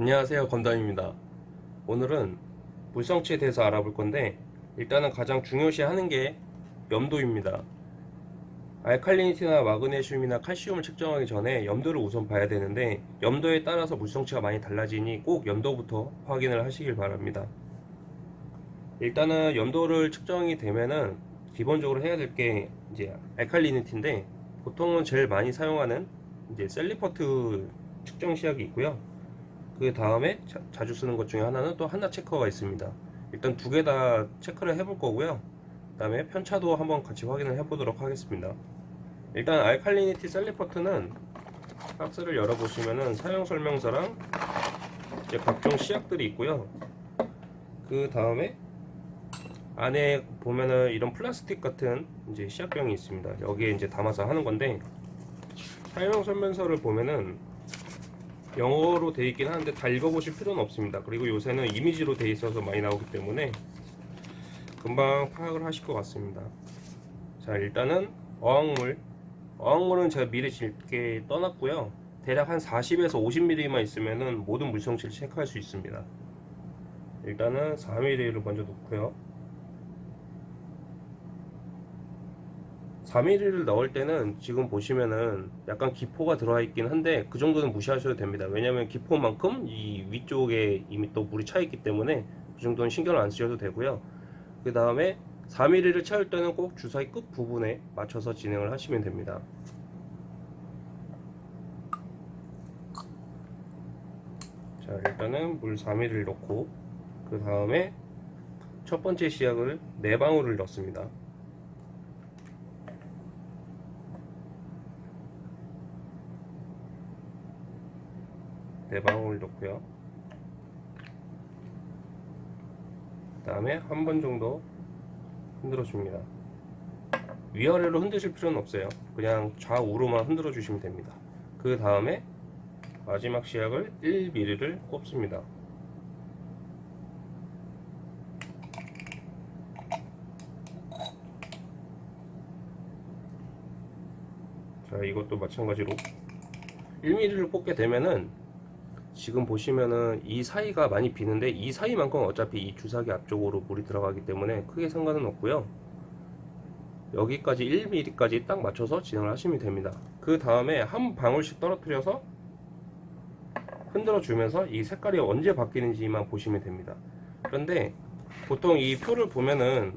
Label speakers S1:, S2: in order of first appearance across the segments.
S1: 안녕하세요 건담입니다. 오늘은 물성치에 대해서 알아볼 건데 일단은 가장 중요시 하는 게 염도입니다. 알칼리니티나 마그네슘이나 칼슘을 측정하기 전에 염도를 우선 봐야 되는데 염도에 따라서 물성치가 많이 달라지니 꼭 염도부터 확인을 하시길 바랍니다. 일단은 염도를 측정이 되면은 기본적으로 해야 될 게 이제 알칼리니티인데 보통은 제일 많이 사용하는 이제 Salifert 측정 시약이 있고요 그 다음에 자주 쓰는 것 중에 하나는 또 하나 체커가 있습니다. 일단 두 개 다 체크를 해볼 거고요. 그 다음에 편차도 한번 같이 확인을 해 보도록 하겠습니다. 일단 알칼리니티 셀리퍼트는 박스를 열어보시면은 사용 설명서랑 이제 각종 시약들이 있고요. 그 다음에 안에 보면은 이런 플라스틱 같은 이제 시약병이 있습니다. 여기에 이제 담아서 하는 건데 사용 설명서를 보면은 영어로 되어 있긴 하는데 다 읽어보실 필요는 없습니다. 그리고 요새는 이미지로 되어 있어서 많이 나오기 때문에 금방 파악을 하실 것 같습니다. 자 일단은 어항물 어항물은 제가 미리 짙게 떠났고요. 대략 한 40에서 50mm만 있으면은 모든 물성치를 체크할 수 있습니다. 일단은 4mm를 먼저 놓고요. 4mm를 넣을 때는 지금 보시면은 약간 기포가 들어와 있긴 한데 그 정도는 무시하셔도 됩니다. 왜냐면 기포만큼 이 위쪽에 이미 또 물이 차 있기 때문에 그 정도는 신경을 안 쓰셔도 되고요. 그 다음에 4mm를 채울 때는 꼭 주사위 끝 부분에 맞춰서 진행을 하시면 됩니다. 자 일단은 물 4mm를 넣고 그 다음에 첫 번째 시약을 4방울을 넣습니다 네 방울 넣고요. 그 다음에 한 번 정도 흔들어 줍니다. 위아래로 흔드실 필요는 없어요. 그냥 좌우로만 흔들어 주시면 됩니다. 그 다음에 마지막 시약을 1mm를 꼽습니다. 자 이것도 마찬가지로 1mm를 꽂게 되면은 지금 보시면은 이 사이가 많이 비는데 이 사이만큼 어차피 이 주사기 앞쪽으로 물이 들어가기 때문에 크게 상관은 없고요. 여기까지 1mm까지 딱 맞춰서 진행을 하시면 됩니다. 그 다음에 한 방울씩 떨어뜨려서 흔들어 주면서 이 색깔이 언제 바뀌는지만 보시면 됩니다. 그런데 보통 이 표를 보면은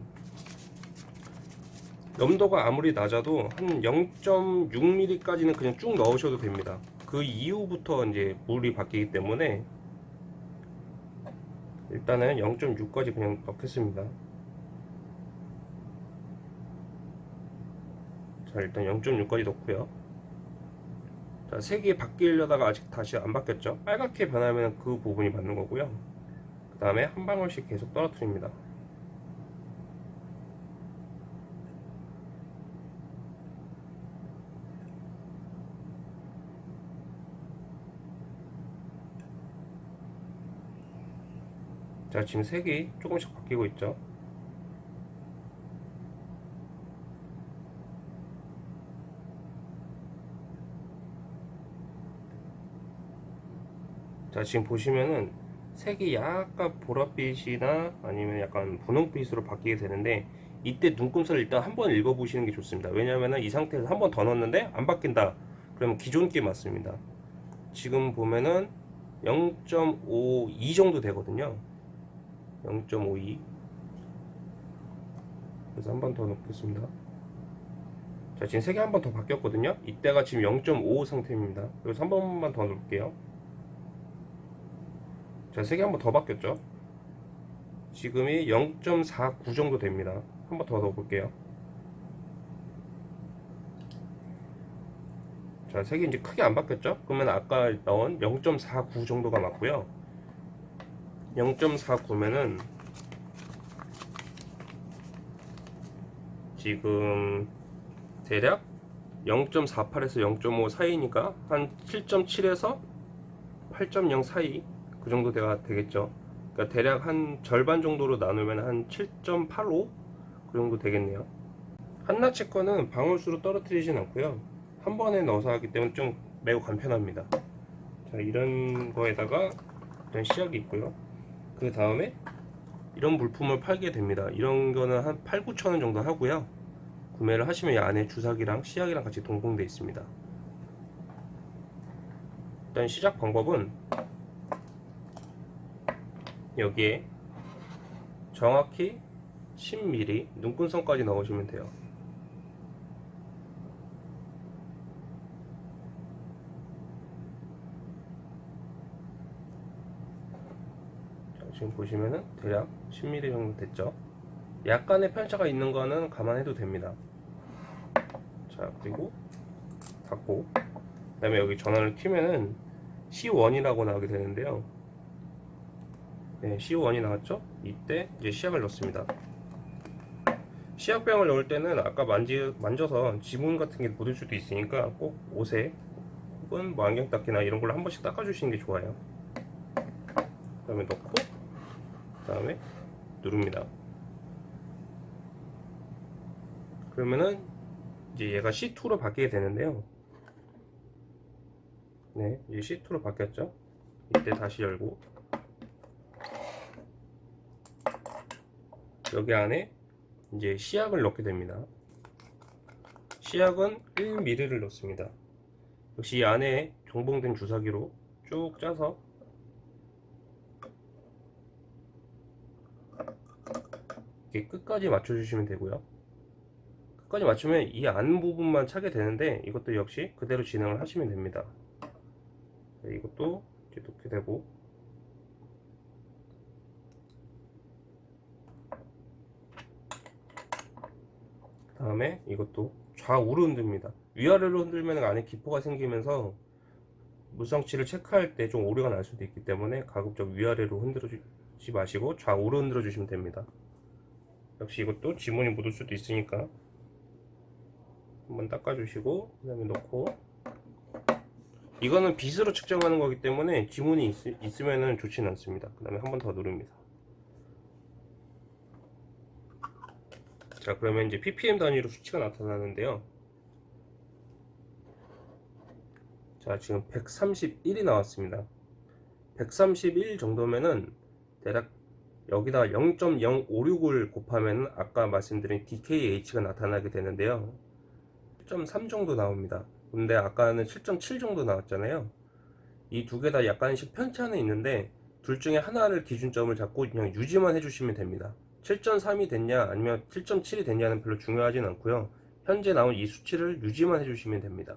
S1: 염도가 아무리 낮아도 한 0.6mm까지는 그냥 쭉 넣으셔도 됩니다 그 이후부터 이제 물이 바뀌기 때문에 일단은 0.6까지 그냥 넣겠습니다. 자 일단 0.6까지 넣고요. 자 색이 바뀌려다가 아직 다시 안 바뀌었죠? 빨갛게 변하면 그 부분이 맞는 거고요. 그 다음에 한 방울씩 계속 떨어뜨립니다 자 지금 색이 조금씩 바뀌고 있죠? 자 지금 보시면은 색이 약간 보랏빛이나 아니면 약간 분홍빛으로 바뀌게 되는데 이때 눈금살을 일단 한번 읽어 보시는 게 좋습니다. 왜냐면은 이 상태에서 한 번 더 넣었는데 안 바뀐다. 그러면 기존 게 맞습니다. 지금 보면은 0.52 정도 되거든요 0.52 그래서 한 번 더 넣겠습니다. 자 지금 색이 한 번 더 바뀌었거든요. 이때가 지금 0.5 상태입니다. 그래서 한 번만 더 넣을게요. 자 색이 한 번 더 바뀌었죠? 지금이 0.49 정도 됩니다. 한 번 더 넣어볼게요. 자 색이 이제 크게 안 바뀌었죠? 그러면 아까 넣은 0.49 정도가 맞고요 0.49면은 지금 대략 0.48에서 0.5 사이니까 한 7.7에서 8.0 사이 그 정도 가 되겠죠. 그러니까 대략 한 절반 정도로 나누면 한 7.85 그 정도 되겠네요. 한나치 거는 방울수로 떨어뜨리진 않고요. 한 번에 넣어서 하기 때문에 좀 매우 간편합니다. 자 이런 거에다가 일단 시약이 있고요. 그 다음에 이런 물품을 팔게 됩니다. 이런 거는 한 8, 9천 원 정도 하고요. 구매를 하시면 이 안에 주사기랑 시약이랑 같이 동봉되어 있습니다. 일단 시작 방법은 여기에 정확히 10mm 눈금선까지 넣으시면 돼요. 자, 지금 보시면은 대략 10mm 정도 됐죠. 약간의 편차가 있는 거는 감안해도 됩니다. 자, 그리고 닫고 그 다음에 여기 전원을 켜면은 C1이라고 나오게 되는데요. 네, C1이 나왔죠? 이때 이제 시약을 넣습니다. 시약병을 넣을 때는 아까 만지, 만져서 지문 같은 게 묻을 수도 있으니까 꼭 옷에 혹은 뭐 안경 닦이나 이런 걸로 한 번씩 닦아주시는 게 좋아요. 그 다음에 넣고 그 다음에 누릅니다. 그러면은 이제 얘가 C2로 바뀌게 되는데요. 네, 이제 C2로 바뀌었죠. 이때 다시 열고 여기 안에 이제 시약을 넣게 됩니다. 시약은 1ml를 넣습니다. 역시 이 안에 종봉된 주사기로 쭉 짜서 이렇게 끝까지 맞춰주시면 되고요. 끝까지 맞추면 이 안 부분만 차게 되는데 이것도 역시 그대로 진행을 하시면 됩니다. 자, 이것도 이렇게 놓게 되고 다음에 이것도 좌우로 흔듭니다. 위아래로 흔들면 안에 기포가 생기면서 물성치를 체크할 때 좀 오류가 날 수도 있기 때문에 가급적 위아래로 흔들지 마시고 좌우로 흔들어 주시면 됩니다. 역시 이것도 지문이 묻을 수도 있으니까 한번 닦아주시고 그 다음에 놓고 이거는 빗으로 측정하는 거기 때문에 지문이 있, 으면 좋지는 않습니다. 그 다음에 한 번 더 누릅니다. 자 그러면 이제 ppm 단위로 수치가 나타나는데요 자 지금 131이 나왔습니다 131 정도면은 대략 여기다 0.056을 곱하면 아까 말씀드린 DKH가 나타나게 되는데요. 7.3 정도 나옵니다. 근데 아까는 7.7 정도 나왔잖아요. 이 두 개 다 약간씩 편차는 있는데 둘 중에 하나를 기준점을 잡고 그냥 유지만 해주시면 됩니다. 7.3이 됐냐 아니면 7.7이 됐냐는 별로 중요하진 않고요. 현재 나온 이 수치를 유지만 해주시면 됩니다